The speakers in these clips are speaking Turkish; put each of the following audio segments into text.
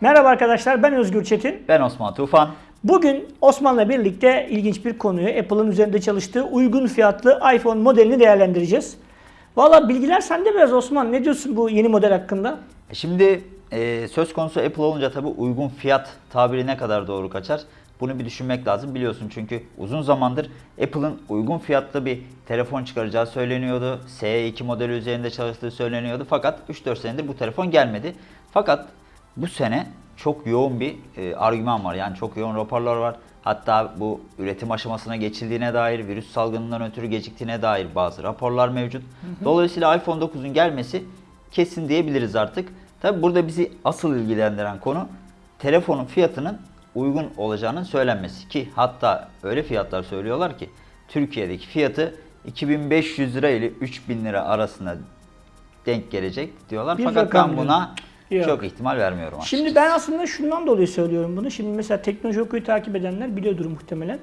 Merhaba arkadaşlar ben Özgür Çetin. Ben Osman Tufan. Bugün Osman'la birlikte ilginç bir konuyu Apple'ın üzerinde çalıştığı uygun fiyatlı iPhone modelini değerlendireceğiz. Valla bilgiler sende biraz Osman. Ne diyorsun bu yeni model hakkında? Şimdi e, söz konusu Apple olunca tabii uygun fiyat tabiri ne kadar doğru kaçar? Bunu bir düşünmek lazım biliyorsun çünkü uzun zamandır Apple'ın uygun fiyatlı bir telefon çıkaracağı söyleniyordu. SE2 modeli üzerinde çalıştığı söyleniyordu fakat 3-4 senedir bu telefon gelmedi. Fakat bu sene çok yoğun bir e, argüman var yani çok yoğun raporlar var. Hatta bu üretim aşamasına geçildiğine dair, virüs salgınından ötürü geciktiğine dair bazı raporlar mevcut. Dolayısıyla iPhone 9'un gelmesi kesin diyebiliriz artık. Tabi burada bizi asıl ilgilendiren konu telefonun fiyatının uygun olacağının söylenmesi ki hatta öyle fiyatlar söylüyorlar ki Türkiye'deki fiyatı 2500 lira ile 3000 lira arasında denk gelecek diyorlar. Bir Fakat ben buna Yok. çok ihtimal vermiyorum açıkçası. Şimdi ben aslında şundan dolayı söylüyorum bunu. Şimdi mesela teknoloji okuyu takip edenler biliyordur muhtemelen.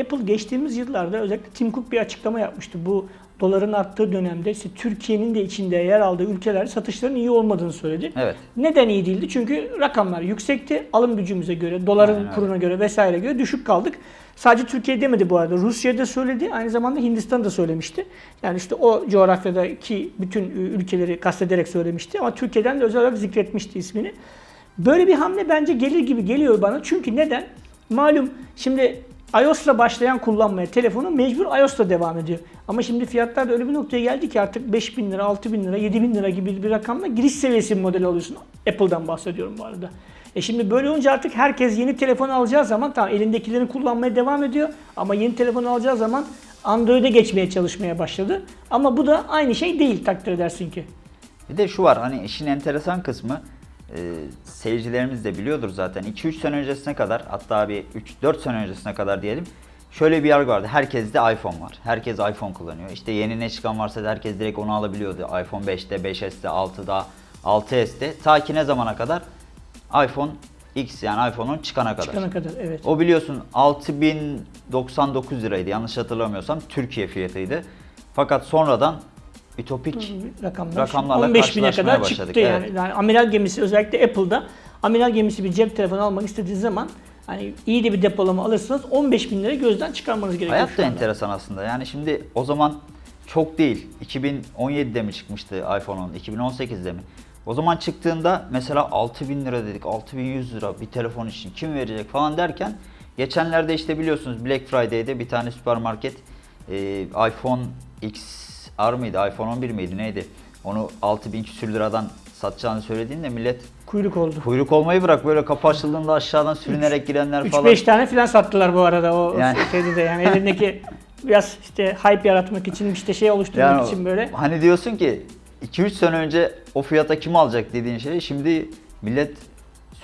Apple geçtiğimiz yıllarda özellikle Tim Cook bir açıklama yapmıştı. Bu doların arttığı dönemde işte Türkiye'nin de içinde yer aldığı ülkelerde satışların iyi olmadığını söyledi. Evet. Neden iyi değildi? Çünkü rakamlar yüksekti. Alım gücümüze göre, doların Aynen kuruna göre vesaire göre düşük kaldık. Sadece Türkiye demedi bu arada. Rusya'da söyledi. Aynı zamanda Hindistan da söylemişti. Yani işte o coğrafyadaki bütün ülkeleri kastederek söylemişti. Ama Türkiye'den de özel olarak zikretmişti ismini. Böyle bir hamle bence gelir gibi geliyor bana. Çünkü neden? Malum şimdi iOS'la başlayan kullanmaya telefonu mecbur iOS'la devam ediyor. Ama şimdi fiyatlar da öyle bir noktaya geldi ki artık 5000 lira, 6000 lira, 7000 lira gibi bir rakamla giriş seviyesi bir model alıyorsun. Apple'dan bahsediyorum bu arada. E şimdi böyle olunca artık herkes yeni telefon alacağı zaman tamam elindekilerini kullanmaya devam ediyor. Ama yeni telefon alacağı zaman Android'e geçmeye çalışmaya başladı. Ama bu da aynı şey değil takdir edersin ki. Bir de şu var hani işin enteresan kısmı e, seyircilerimiz de biliyordur zaten 2-3 sene öncesine kadar hatta bir 3-4 sene öncesine kadar diyelim şöyle bir yargı vardı. Herkeste iPhone var. Herkes iPhone kullanıyor. İşte yeni ne çıkan varsa da herkes direkt onu alabiliyordu. iPhone 5'te, 5S'te, 6'da, 6S'te ta ki ne zamana kadar? iPhone X yani iPhone'un çıkana kadar. Çıkana kadar evet. O biliyorsun 6099 liraydı yanlış hatırlamıyorsam Türkiye fiyatıydı. Fakat sonradan ütopik rakamlar. Rakamlarla 15 bine kadar başladık, çıktı yani. evet. yani. Amiral gemisi özellikle Apple'da amiral gemisi bir cep telefonu almak istediğiniz zaman hani iyi de bir depolama alırsanız 15 bin lira gözden çıkarmanız gerekiyor Hayat da enteresan aslında. Yani şimdi o zaman çok değil. 2017'de mi çıkmıştı iPhone 10? 2018'de mi? O zaman çıktığında mesela 6000 lira dedik, 6100 lira bir telefon için kim verecek falan derken geçenlerde işte biliyorsunuz Black Friday'de bir tane süpermarket e, iPhone XR mıydı, iPhone 11 miydi neydi? Onu 6000 küsür liradan satacağını söylediğinde millet Kuyruk oldu. kuyruk olmayı bırak böyle kapı açıldığında aşağıdan sürünerek girenler falan. 3-5 tane filan sattılar bu arada o Yani- şeyde de yani elindeki biraz işte hype yaratmak için işte şey oluşturmak Yani için böyle. Hani diyorsun ki 2-3 sene önce o fiyata kim alacak dediğin şey şimdi millet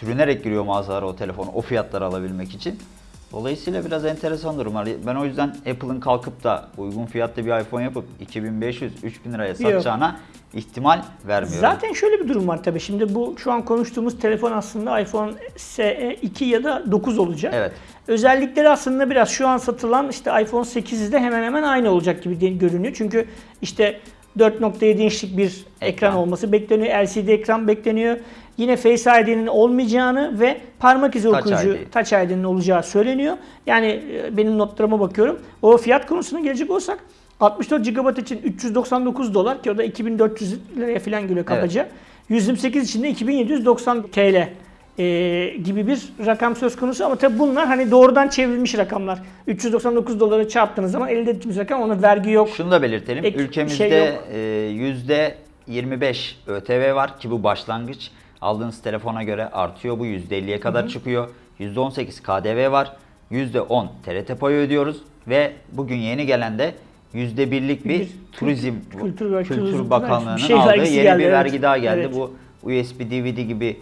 sürünerek giriyor mağazalara o telefonu o fiyatları alabilmek için. Dolayısıyla biraz enteresan durumlar. Ben o yüzden Apple'ın kalkıp da uygun fiyatlı bir iPhone yapıp 2500-3000 liraya satacağına ihtimal vermiyorum. Zaten şöyle bir durum var tabii. Şimdi bu şu an konuştuğumuz telefon aslında iPhone SE 2 ya da 9 olacak. Evet. Özellikleri aslında biraz şu an satılan işte iPhone 8'de hemen hemen aynı olacak gibi görünüyor. Çünkü işte 4.7 inçlik bir ekran. Ekran. olması bekleniyor. LCD ekran bekleniyor. Yine Face ID'nin olmayacağını ve parmak izi Touch okuyucu ID. Touch ID'nin olacağı söyleniyor. Yani e, benim notlarıma bakıyorum. O fiyat konusuna gelecek olsak 64 GB için 399 dolar ki o da 2400 liraya falan geliyor kabaca. 128 için de 2790 TL e, gibi bir rakam söz konusu ama tabii bunlar hani doğrudan çevrilmiş rakamlar. 399 dolara çarptığınız zaman elde ettiğimiz rakam ona vergi yok. Şunu da belirtelim. Ek- Ülkemizde şey yok. e, yüzde 25 ÖTV var ki bu başlangıç. Aldığınız telefona göre artıyor bu %50'ye kadar çıkıyor. %18 KDV var. %10 TRT payı ödüyoruz ve bugün yeni gelen de %1'lik bir, Bir turizm kültür Kültür turizm- Bakanlığı'nın şey aldığı yeni geldi, bir evet. vergi daha geldi. Evet. Bu USB DVD gibi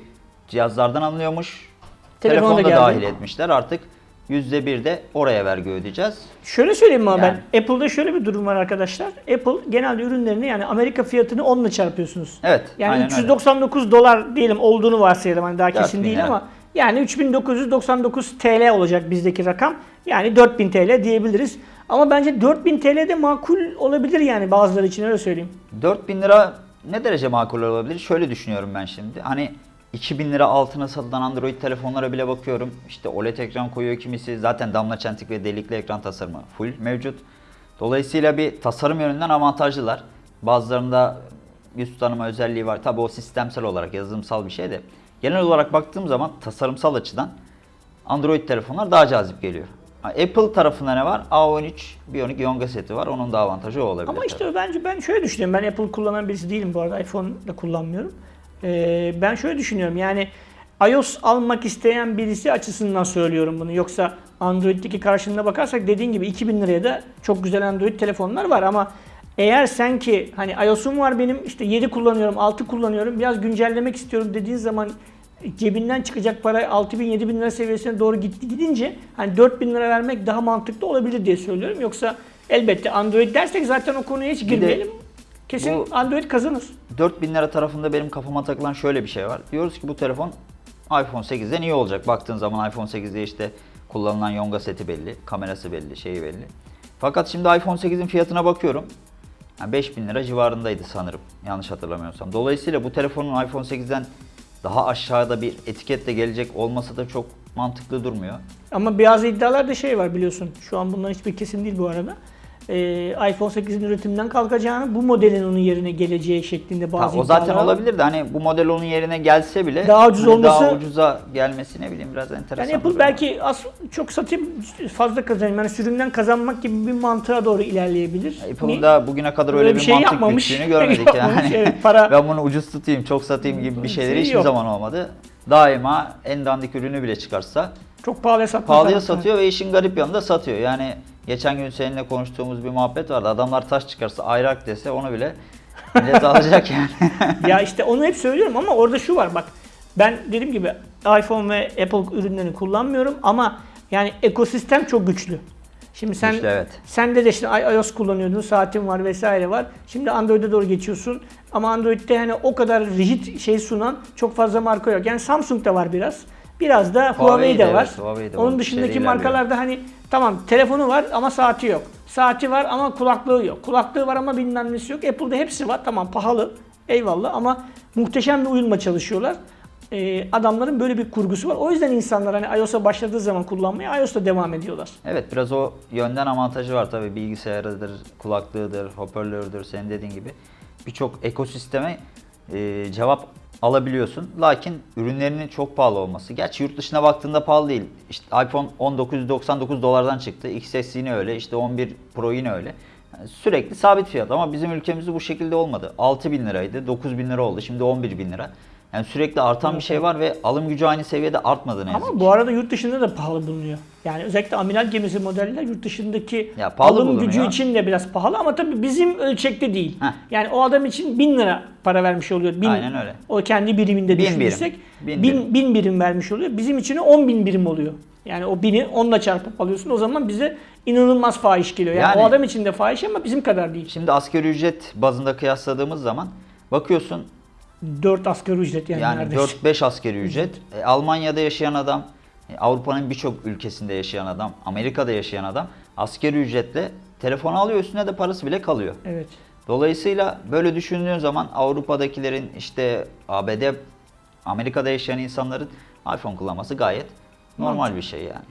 cihazlardan alınıyormuş. Telefona da geldi. dahil etmişler. Artık %1 de oraya vergi ödeyeceğiz. Şöyle söyleyeyim ama Yani. ben. Apple'da şöyle bir durum var arkadaşlar. Apple genelde ürünlerini yani Amerika fiyatını 10 ile çarpıyorsunuz. Evet. Yani aynen öyle. 399 dolar diyelim olduğunu varsayalım hani daha kesin 4000 değil lira. ama yani 3999 TL olacak bizdeki rakam. Yani 4000 TL diyebiliriz. Ama bence 4000 TL de makul olabilir yani bazıları için öyle söyleyeyim. 4000 lira ne derece makul olabilir? Şöyle düşünüyorum ben şimdi. Hani 2000 lira altına satılan Android telefonlara bile bakıyorum. İşte OLED ekran koyuyor kimisi. Zaten damla çentik ve delikli ekran tasarımı full mevcut. Dolayısıyla bir tasarım yönünden avantajlılar. Bazılarında yüz tanıma özelliği var. Tabi o sistemsel olarak yazılımsal bir şey de. Genel olarak baktığım zaman tasarımsal açıdan Android telefonlar daha cazip geliyor. Apple tarafında ne var? A13 Bionic Yonga seti var. Onun da avantajı o olabilir. Ama tabii. işte bence ben şöyle düşünüyorum. Ben Apple kullanan birisi değilim bu arada. iPhone da kullanmıyorum. Ee, ben şöyle düşünüyorum. Yani iOS almak isteyen birisi açısından söylüyorum bunu. Yoksa Android'deki karşılığına bakarsak dediğin gibi 2000 liraya da çok güzel Android telefonlar var ama eğer sen ki hani iOS'um var benim işte 7 kullanıyorum, 6 kullanıyorum. Biraz güncellemek istiyorum dediğin zaman cebinden çıkacak para 6000 7000 lira seviyesine doğru gitti gidince hani 4000 lira vermek daha mantıklı olabilir diye söylüyorum. Yoksa elbette Android dersek zaten o konuya hiç girmeyelim. Kesin bu- Android kazanır. 4000 lira tarafında benim kafama takılan şöyle bir şey var. Diyoruz ki bu telefon iPhone 8'den iyi olacak. Baktığın zaman iPhone 8'de işte kullanılan Yonga seti belli, kamerası belli, şeyi belli. Fakat şimdi iPhone 8'in fiyatına bakıyorum. Yani 5000 lira civarındaydı sanırım. Yanlış hatırlamıyorsam. Dolayısıyla bu telefonun iPhone 8'den daha aşağıda bir etiketle gelecek olması da çok mantıklı durmuyor. Ama bazı iddialarda şey var biliyorsun. Şu an bundan hiçbir kesin değil bu arada. Ee, iPhone 8'in üretimden kalkacağını, bu modelin onun yerine geleceği şeklinde Ha, bazı o zaten olabilir de hani bu model onun yerine gelse bile Daha ucuz hani daha olması- ucuza gelmesi ne bileyim biraz enteresan. Yani Apple belki az çok satayım fazla kazanayım. Yani sürümden kazanmak gibi bir mantığa doğru ilerleyebilir. Apple'ın Ni- da bugüne kadar öyle, Öyle bir, bir şey mantık yapmamış. güttüğünü görmedik Yapmamış, yani. evet, para- ben bunu ucuz tutayım, çok satayım gibi bir şeyleri Şey hiçbir yok. zaman olmadı. Daima en dandik ürünü bile çıkarsa çok pahalıya satmak. pahalıya satıyor ve işin garip yanında satıyor. Yani geçen gün seninle konuştuğumuz bir muhabbet vardı. Adamlar taş çıkarsa ayrak dese onu bile millet alacak yani. ya işte onu hep söylüyorum ama orada şu var bak. Ben dediğim gibi iPhone ve Apple ürünlerini kullanmıyorum ama yani ekosistem çok güçlü. Şimdi sen Güçlü, evet. sen de işte i- iOS kullanıyordun, saatin var vesaire var. Şimdi Android'e doğru geçiyorsun. Ama Android'de hani o kadar rigid şey sunan çok fazla marka yok. Yani Samsung da var biraz. Biraz da Huawei de de, var. evet, Huawei de Onun dışındaki markalarda hani tamam telefonu var ama saati yok. Saati var ama kulaklığı yok. Kulaklığı var ama bilmem nesi yok. Apple'da hepsi var. Tamam pahalı. Eyvallah ama muhteşem bir uyumla çalışıyorlar. Ee, adamların böyle bir kurgusu var. O yüzden insanlar hani iOS'a başladığı zaman kullanmaya iOS'ta devam ediyorlar. Evet biraz o yönden avantajı var tabii bilgisayarıdır, kulaklığıdır, hoparlördür senin dediğin gibi. Birçok ekosisteme e, cevap alabiliyorsun. Lakin ürünlerinin çok pahalı olması. Gerçi yurt dışına baktığında pahalı değil. İşte iPhone 1999 dolardan çıktı. XS yine öyle. işte 11 Pro yine öyle. Yani sürekli sabit fiyat ama bizim ülkemizde bu şekilde olmadı. 6000 liraydı, 9000 lira oldu. Şimdi 11 bin lira. Yani sürekli artan bir şey var ve alım gücü aynı seviyede artmadı ne yazık Ama bu arada yurt dışında da pahalı bulunuyor. Yani özellikle amiral gemisi modeller yurt dışındaki Ya alım gücü için de biraz pahalı ama tabii bizim ölçekte değil. Heh. Yani o adam için 1000 lira para vermiş oluyor. Bin, Aynen öyle. O kendi biriminde Bin düşünürsek birim. Bin 1000 birim. bin, birim vermiş oluyor. Bizim için 10 bin birim oluyor. Yani o bini 10'la çarpıp alıyorsun. O zaman bize inanılmaz fahiş geliyor. Yani, Yani- o adam için de fahiş ama bizim kadar değil. Şimdi asgari ücret bazında kıyasladığımız zaman bakıyorsun 4 asgari ücret yani, yani neredeyse. 4-5 asgari ücret. E, Almanya'da yaşayan adam, e, Avrupa'nın birçok ülkesinde yaşayan adam, Amerika'da yaşayan adam asgari ücretle telefon alıyor üstüne de parası bile kalıyor. Evet. Dolayısıyla böyle düşündüğün zaman Avrupa'dakilerin işte ABD, Amerika'da yaşayan insanların iPhone kullanması gayet normal bir şey yani.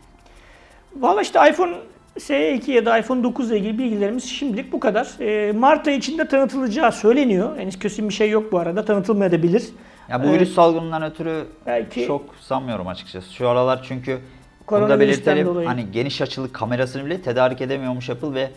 Valla işte iPhone SE2 ya da iPhone 9 ile ilgili bilgilerimiz şimdilik bu kadar. Ee, Mart ayı içinde tanıtılacağı söyleniyor. Henüz kesin bir şey yok bu arada. Tanıtılmayabilir. Ya bu virüs salgınından ötürü Belki- çok sanmıyorum açıkçası. Şu aralar çünkü bunu da belirtelim. dolayı. Hani geniş açılı kamerasını bile tedarik edemiyormuş Apple ve e,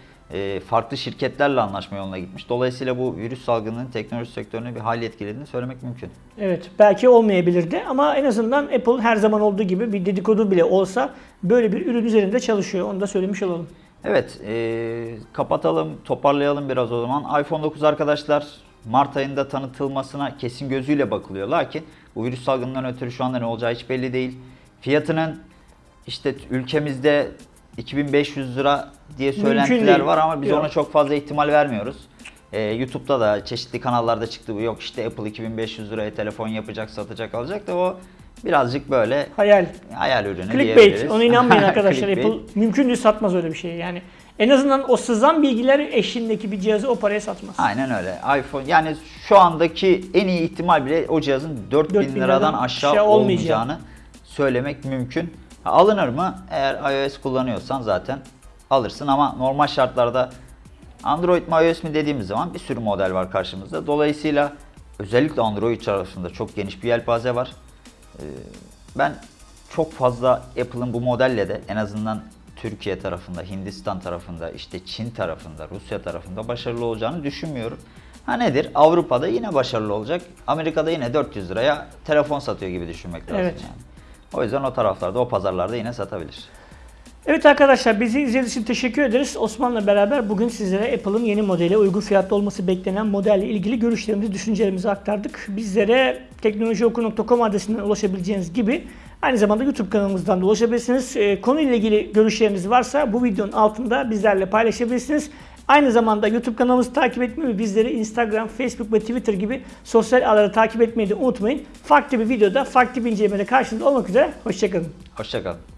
farklı şirketlerle anlaşma yoluna gitmiş. Dolayısıyla bu virüs salgınının teknoloji sektörüne bir hal etkilediğini söylemek mümkün. Evet belki olmayabilirdi ama en azından Apple her zaman olduğu gibi bir dedikodu bile olsa böyle bir ürün üzerinde çalışıyor. Onu da söylemiş olalım. Evet, e, kapatalım, toparlayalım biraz o zaman. iPhone 9 arkadaşlar Mart ayında tanıtılmasına kesin gözüyle bakılıyor. Lakin bu virüs salgınından ötürü şu anda ne olacağı hiç belli değil. Fiyatının işte ülkemizde 2500 lira diye söylentiler var ama biz Yok. ona çok fazla ihtimal vermiyoruz. E, YouTube'da da çeşitli kanallarda çıktı bu. Yok işte Apple 2500 liraya telefon yapacak, satacak, alacak da o birazcık böyle Hayal. hayal ürünü Clickbait. Ona inanmayın arkadaşlar. Apple mümkün değil satmaz öyle bir şey. Yani En azından o sızan bilgiler eşliğindeki bir cihazı o paraya satmaz. Aynen öyle. iPhone yani şu andaki en iyi ihtimal bile o cihazın 4000 4000 liradan liradan aşağı aşağı olmayacağı. olmayacağını söylemek mümkün. Alınır mı? Eğer iOS kullanıyorsan zaten alırsın ama normal şartlarda Android mi iOS mi dediğimiz zaman bir sürü model var karşımızda. Dolayısıyla özellikle Android tarafında çok geniş bir yelpaze var. Ee, Ben çok fazla Apple'ın bu modelle de en azından Türkiye tarafında, Hindistan tarafında, işte Çin tarafında, Rusya tarafında başarılı olacağını düşünmüyorum. Ha nedir? Avrupa'da yine başarılı olacak. Amerika'da yine 400 liraya telefon satıyor gibi düşünmek lazım Evet. yani. O yüzden o taraflarda, o pazarlarda yine satabilir. Evet arkadaşlar bizi izlediğiniz için teşekkür ederiz. Osman'la beraber bugün sizlere Apple'ın yeni modeli uygun fiyatlı olması beklenen modelle ilgili görüşlerimizi, düşüncelerimizi aktardık. Bizlere teknolojioku.com adresinden ulaşabileceğiniz gibi aynı zamanda YouTube kanalımızdan da ulaşabilirsiniz. Ee, konuyla ilgili görüşleriniz varsa bu videonun altında bizlerle paylaşabilirsiniz. Aynı zamanda YouTube kanalımızı takip etmeyi ve bizleri Instagram, Facebook ve Twitter gibi sosyal ağları takip etmeyi de unutmayın. Farklı bir videoda, farklı bir incelemede karşınızda olmak üzere. Hoşçakalın. Hoşçakalın.